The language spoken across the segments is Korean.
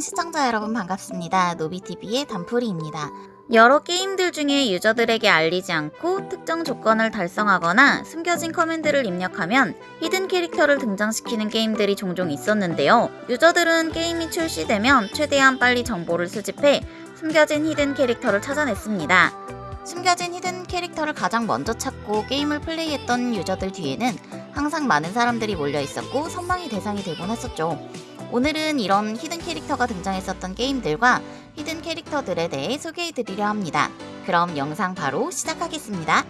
시청자 여러분 반갑습니다. 노비TV의 단풀이입니다. 여러 게임들 중에 유저들에게 알리지 않고 특정 조건을 달성하거나 숨겨진 커맨드를 입력하면 히든 캐릭터를 등장시키는 게임들이 종종 있었는데요. 유저들은 게임이 출시되면 최대한 빨리 정보를 수집해 숨겨진 히든 캐릭터를 찾아냈습니다. 숨겨진 히든 캐릭터를 가장 먼저 찾고 게임을 플레이했던 유저들 뒤에는 항상 많은 사람들이 몰려 있었고 선망의 대상이 되곤 했었죠. 오늘은 이런 히든 캐릭터가 등장했었던 게임들과 히든 캐릭터들에 대해 소개해드리려 합니다. 그럼 영상 바로 시작하겠습니다.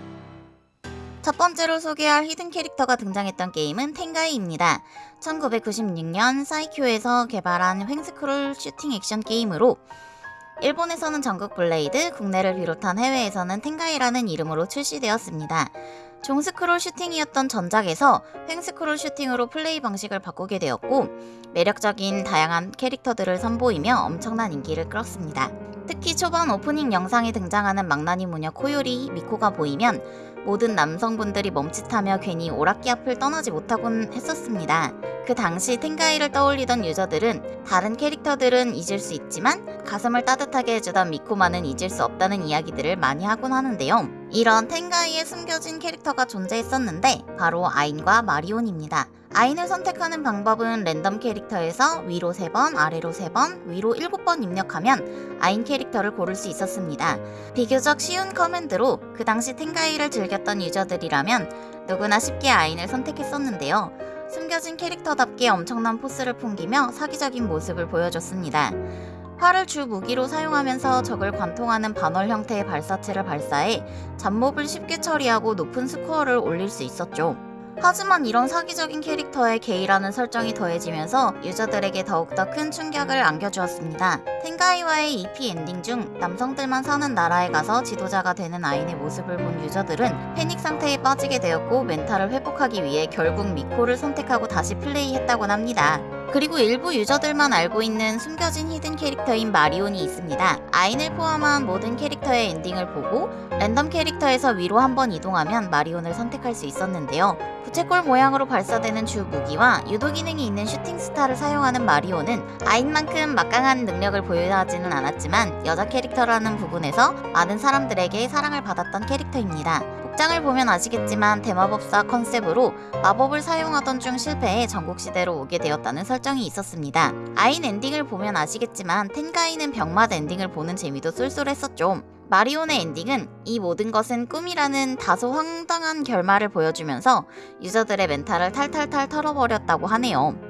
첫 번째로 소개할 히든 캐릭터가 등장했던 게임은 텐가이입니다. 1996년 사이쿄에서 개발한 횡스크롤 슈팅 액션 게임으로 일본에서는 전국 블레이드, 국내를 비롯한 해외에서는 텐가이라는 이름으로 출시되었습니다. 종스크롤 슈팅이었던 전작에서 횡스크롤 슈팅으로 플레이 방식을 바꾸게 되었고 매력적인 다양한 캐릭터들을 선보이며 엄청난 인기를 끌었습니다. 특히 초반 오프닝 영상에 등장하는 망나니 무녀 코요리 미코가 보이면 모든 남성분들이 멈칫하며 괜히 오락기 앞을 떠나지 못하곤 했었습니다. 그 당시 텐가이를 떠올리던 유저들은 다른 캐릭터들은 잊을 수 있지만 가슴을 따뜻하게 해주던 미코만은 잊을 수 없다는 이야기들을 많이 하곤 하는데요. 이런 텐가이에 숨겨진 캐릭터가 존재했었는데 바로 아인과 마리온입니다. 아인을 선택하는 방법은 랜덤 캐릭터에서 위로 3번, 아래로 3번, 위로 7번 입력하면 아인 캐릭터를 고를 수 있었습니다. 비교적 쉬운 커맨드로 그 당시 텐가이를 즐겼던 유저들이라면 누구나 쉽게 아인을 선택했었는데요. 숨겨진 캐릭터답게 엄청난 포스를 풍기며 사기적인 모습을 보여줬습니다. 활을 주 무기로 사용하면서 적을 관통하는 반월 형태의 발사체를 발사해 잡몹을 쉽게 처리하고 높은 스코어를 올릴 수 있었죠. 하지만 이런 사기적인 캐릭터에 게이라는 설정이 더해지면서 유저들에게 더욱더 큰 충격을 안겨주었습니다. 텐가이와의 EP 엔딩 중 남성들만 사는 나라에 가서 지도자가 되는 아인의 모습을 본 유저들은 패닉 상태에 빠지게 되었고 멘탈을 회복하기 위해 결국 미코를 선택하고 다시 플레이했다곤 합니다. 그리고 일부 유저들만 알고 있는 숨겨진 히든 캐릭터인 마리온이 있습니다. 아인을 포함한 모든 캐릭터의 엔딩을 보고 랜덤 캐릭터에서 위로 한번 이동하면 마리온을 선택할 수 있었는데요. 부채꼴 모양으로 발사되는 주 무기와 유도 기능이 있는 shooting star를 사용하는 마리온은 아인만큼 막강한 능력을 보유하지는 않았지만 여자 캐릭터라는 부분에서 많은 사람들에게 사랑을 받았던 캐릭터입니다. 복장을 보면 아시겠지만 대마법사 컨셉으로 마법을 사용하던 중 실패해 전국시대로 오게 되었다는 설정이 있었습니다. 아인 엔딩을 보면 아시겠지만 텐가이는 병맛 엔딩을 보는 재미도 쏠쏠했었죠. 마리온의 엔딩은 이 모든 것은 꿈이라는 다소 황당한 결말을 보여주면서 유저들의 멘탈을 탈탈탈 털어버렸다고 하네요.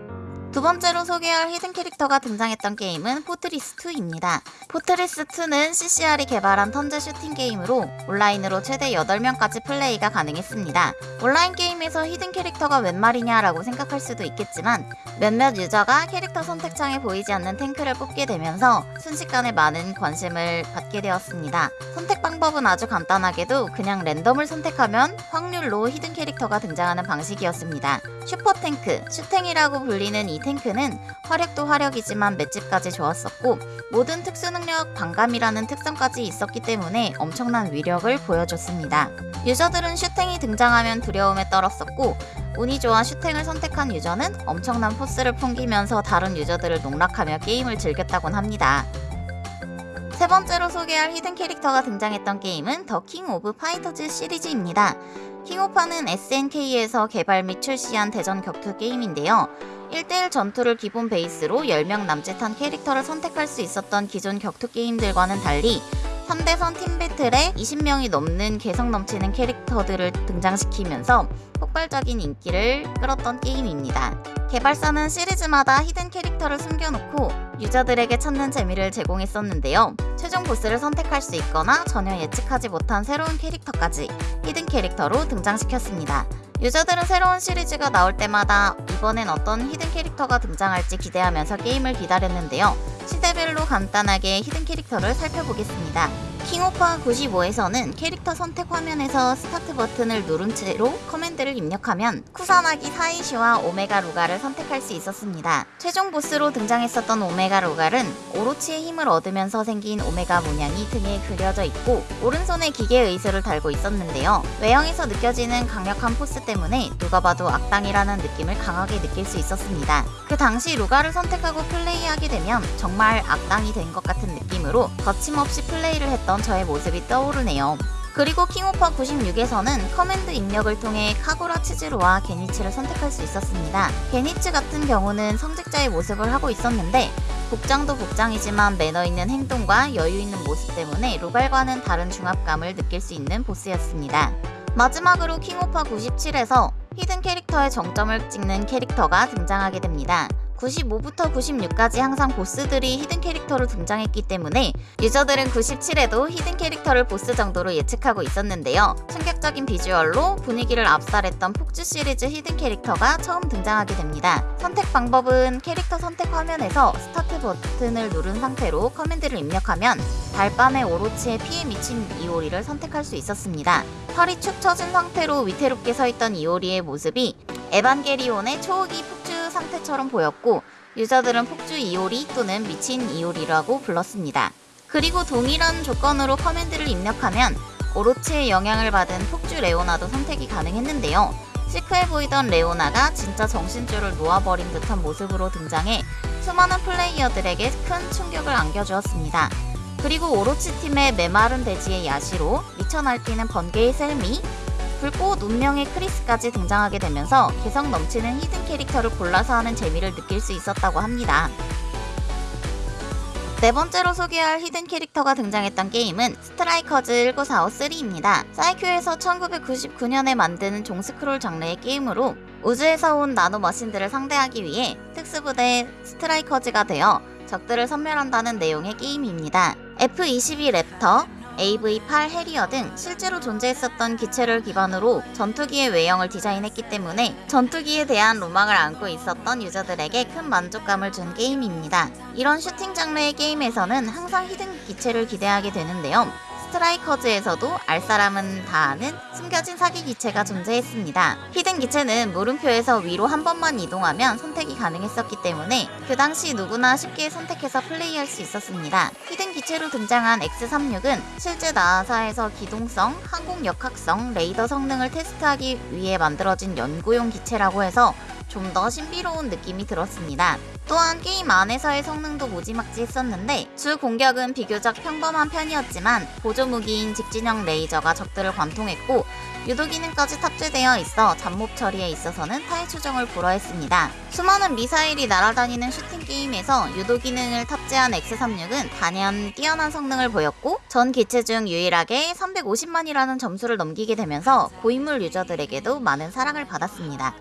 두 번째로 소개할 히든 캐릭터가 등장했던 게임은 포트리스2입니다. 포트리스2는 CCR이 개발한 턴제 슈팅 게임으로 온라인으로 최대 8명까지 플레이가 가능했습니다. 온라인 게임에서 히든 캐릭터가 웬 말이냐라고 생각할 수도 있겠지만 몇몇 유저가 캐릭터 선택창에 보이지 않는 탱크를 뽑게 되면서 순식간에 많은 관심을 받게 되었습니다. 선택 방법은 아주 간단하게도 그냥 랜덤을 선택하면 확률로 히든 캐릭터가 등장하는 방식이었습니다. 슈퍼탱크, 슈탱이라고 불리는 이 탱크는 화력도 화력이지만 맷집까지 좋았었고 모든 특수능력 반감이라는 특성까지 있었기 때문에 엄청난 위력을 보여줬습니다. 유저들은 슈탱이 등장하면 두려움에 떨었었고 운이 좋아 슈탱을 선택한 유저는 엄청난 포스 를 풍기면서 다른 유저들을 농락하며 게임을 즐겼다곤 합니다. 세 번째로 소개할 히든 캐릭터가 등장했던 게임은 더 킹 오브 파이터즈 시리즈입니다. 킹오파는 SNK에서 개발 및 출시한 대전 격투 게임인데요. 1대1 전투를 기본 베이스로 10명 남짓한 캐릭터를 선택할 수 있었던 기존 격투 게임들과는 달리 3대3 팀 배틀에 20명이 넘는 개성 넘치는 캐릭터들을 등장시키면서 폭발적인 인기를 끌었던 게임입니다. 개발사는 시리즈마다 히든 캐릭터를 숨겨놓고 유저들에게 찾는 재미를 제공했었는데요. 최종 보스를 선택할 수 있거나 전혀 예측하지 못한 새로운 캐릭터까지 히든 캐릭터로 등장시켰습니다. 유저들은 새로운 시리즈가 나올 때마다 이번엔 어떤 히든 캐릭터가 등장할지 기대하면서 게임을 기다렸는데요. 시대별로 간단하게 히든 캐릭터를 살펴보겠습니다. 킹오파 95에서는 캐릭터 선택 화면에서 스타트 버튼을 누른 채로 커맨드를 입력하면 쿠사나기 사이슈와 오메가 루갈을 선택할 수 있었습니다. 최종 보스로 등장했었던 오메가 루갈은 오로치의 힘을 얻으면서 생긴 오메가 문양이 등에 그려져 있고 오른손에 기계 의수를 달고 있었는데요. 외형에서 느껴지는 강력한 포스 때문에 누가 봐도 악당이라는 느낌을 강하게 느낄 수 있었습니다. 그 당시 루갈을 선택하고 플레이하게 되면 정말 정말 악당이 된 것 같은 느낌으로 거침없이 플레이를 했던 저의 모습이 떠오르네요. 그리고 킹오파 96에서는 커맨드 입력을 통해 카구라 치즈루와 게니츠를 선택할 수 있었습니다. 게니츠 같은 경우는 성직자의 모습을 하고 있었는데 복장도 복장이지만 매너 있는 행동과 여유 있는 모습 때문에 루갈과는 다른 중압감을 느낄 수 있는 보스였습니다. 마지막으로 킹오파 97에서 히든 캐릭터의 정점을 찍는 캐릭터가 등장하게 됩니다. 95부터 96까지 항상 보스들이 히든 캐릭터로 등장했기 때문에 유저들은 97에도 히든 캐릭터를 보스 정도로 예측하고 있었는데요. 충격적인 비주얼로 분위기를 압살했던 폭주 시리즈 히든 캐릭터가 처음 등장하게 됩니다. 선택 방법은 캐릭터 선택 화면에서 스타트 버튼을 누른 상태로 커맨드를 입력하면 달밤의 오로치의 피에 미친 이오리를 선택할 수 있었습니다. 팔이 축 처진 상태로 위태롭게 서 있던 이오리의 모습이 에반게리온의 초호기 상태처럼 보였고 유저들은 폭주 이오리 또는 미친 이오리라고 불렀습니다. 그리고 동일한 조건으로 커맨드를 입력하면 오로치의 영향을 받은 폭주 레오나도 선택이 가능했는데요. 시크해 보이던 레오나가 진짜 정신줄을 놓아버린 듯한 모습으로 등장해 수많은 플레이어들에게 큰 충격을 안겨주었습니다. 그리고 오로치 팀의 메마른 대지의 야시로 미쳐 날뛰는 번개의 쉘미, 불꽃 운명의 크리스까지 등장하게 되면서 개성 넘치는 히든 캐릭터를 골라서 하는 재미를 느낄 수 있었다고 합니다. 네 번째로 소개할 히든 캐릭터가 등장했던 게임은 스트라이커즈 1945-3입니다. 사이쿄에서 1999년에 만든 종스크롤 장르의 게임으로 우주에서 온 나노 머신들을 상대하기 위해 특수부대 스트라이커즈가 되어 적들을 섬멸한다는 내용의 게임입니다. F-22 랩터, AV-8 해리어 등 실제로 존재했었던 기체를 기반으로 전투기의 외형을 디자인했기 때문에 전투기에 대한 로망을 안고 있었던 유저들에게 큰 만족감을 준 게임입니다. 이런 슈팅 장르의 게임에서는 항상 히든 기체를 기대하게 되는데요. 스트라이커즈에서도 알 사람은 다 아는 숨겨진 사기 기체가 존재했습니다. 히든 기체는 물음표에서 위로 한 번만 이동하면 선택이 가능했었기 때문에 그 당시 누구나 쉽게 선택해서 플레이할 수 있었습니다. 히든 기체로 등장한 X36은 실제 나사에서 기동성, 항공 역학성, 레이더 성능을 테스트하기 위해 만들어진 연구용 기체라고 해서 좀 더 신비로운 느낌이 들었습니다. 또한 게임 안에서의 성능도 무지막지했었는데 주 공격은 비교적 평범한 편이었지만 보조 무기인 직진형 레이저가 적들을 관통했고 유도 기능까지 탑재되어 있어 잡몹 처리에 있어서는 타의 추종을 불허했습니다. 수많은 미사일이 날아다니는 슈팅 게임에서 유도 기능을 탑재한 X36은 단연 뛰어난 성능을 보였고 전 기체 중 유일하게 350만이라는 점수를 넘기게 되면서 고인물 유저들에게도 많은 사랑을 받았습니다.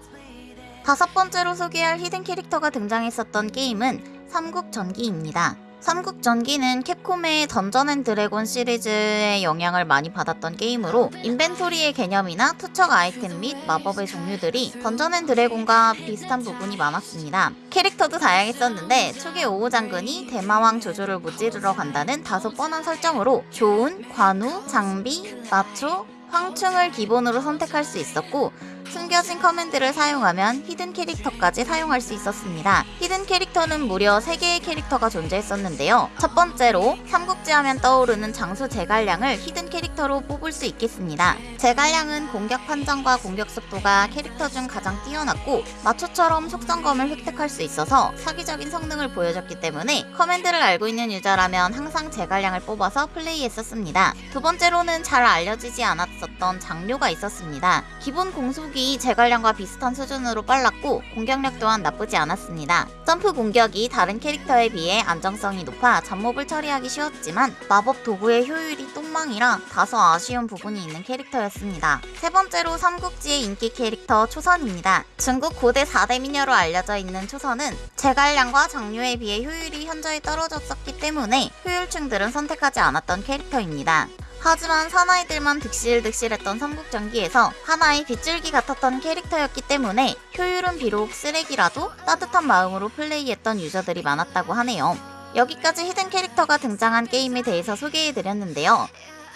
다섯 번째로 소개할 히든 캐릭터가 등장했었던 게임은 삼국 전기입니다. 삼국 전기는 캡콤의 던전 앤 드래곤 시리즈의 영향을 많이 받았던 게임으로 인벤토리의 개념이나 투척 아이템 및 마법의 종류들이 던전 앤 드래곤과 비슷한 부분이 많았습니다. 캐릭터도 다양했었는데 촉의 오호 장군이 대마왕 조조를 무찌르러 간다는 다소 뻔한 설정으로 조운, 관우, 장비, 마초, 황충을 기본으로 선택할 수 있었고 숨겨진 커맨드를 사용하면 히든 캐릭터까지 사용할 수 있었습니다. 히든 캐릭터는 무려 3개의 캐릭터가 존재했었는데요. 첫 번째로 삼국지 하면 떠오르는 장수 제갈량을 히든 캐릭터로 뽑을 수 있겠습니다. 제갈량은 공격 판정과 공격 속도가 캐릭터 중 가장 뛰어났고 마초처럼 속성검을 획득할 수 있어서 사기적인 성능을 보여줬기 때문에 커맨드를 알고 있는 유저라면 항상 제갈량을 뽑아서 플레이했었습니다. 두 번째로는 잘 알려지지 않았었던 장료가 있었습니다. 기본 공속이 제갈량과 비슷한 수준으로 빨랐고 공격력 또한 나쁘지 않았습니다. 점프 공격이 다른 캐릭터에 비해 안정성이 높아 잡몹을 처리하기 쉬웠지만 마법 도구의 효율이 똥망이라 다소 아쉬운 부분이 있는 캐릭터였습니다. 세 번째로 삼국지의 인기 캐릭터 초선입니다. 중국 고대 4대 미녀로 알려져 있는 초선은 제갈량과 장류에 비해 효율이 현저히 떨어졌었기 때문에 효율층들은 선택하지 않았던 캐릭터입니다. 하지만 사나이들만 득실득실했던 삼국전기에서 하나의 빗줄기 같았던 캐릭터였기 때문에 효율은 비록 쓰레기라도 따뜻한 마음으로 플레이했던 유저들이 많았다고 하네요. 여기까지 히든 캐릭터가 등장한 게임에 대해서 소개해드렸는데요.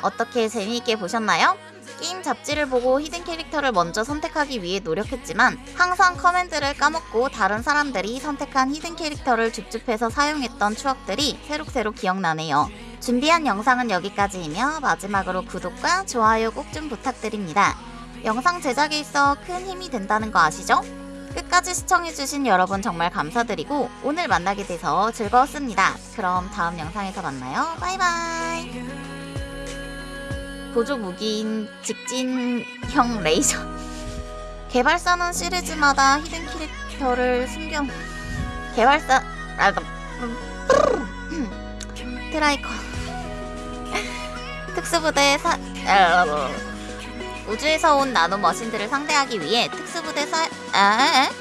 어떻게 재미있게 보셨나요? 게임 잡지를 보고 히든 캐릭터를 먼저 선택하기 위해 노력했지만 항상 커맨드를 까먹고 다른 사람들이 선택한 히든 캐릭터를 줍줍해서 사용했던 추억들이 새록새록 기억나네요. 준비한 영상은 여기까지이며 마지막으로 구독과 좋아요 꼭 좀 부탁드립니다. 영상 제작에 있어 큰 힘이 된다는 거 아시죠? 끝까지 시청해주신 여러분 정말 감사드리고 오늘 만나게 돼서 즐거웠습니다. 그럼 다음 영상에서 만나요. 바이바이. 보조 무기인 직진형 레이저. 개발사는 시리즈마다 hidden 캐릭터를 숨겨. 개발사 아, 스트라이커. 특수부대 사 아, 우주에서 온 나노 머신들을 상대하기 위해 특수부대 사 아, 아, 아.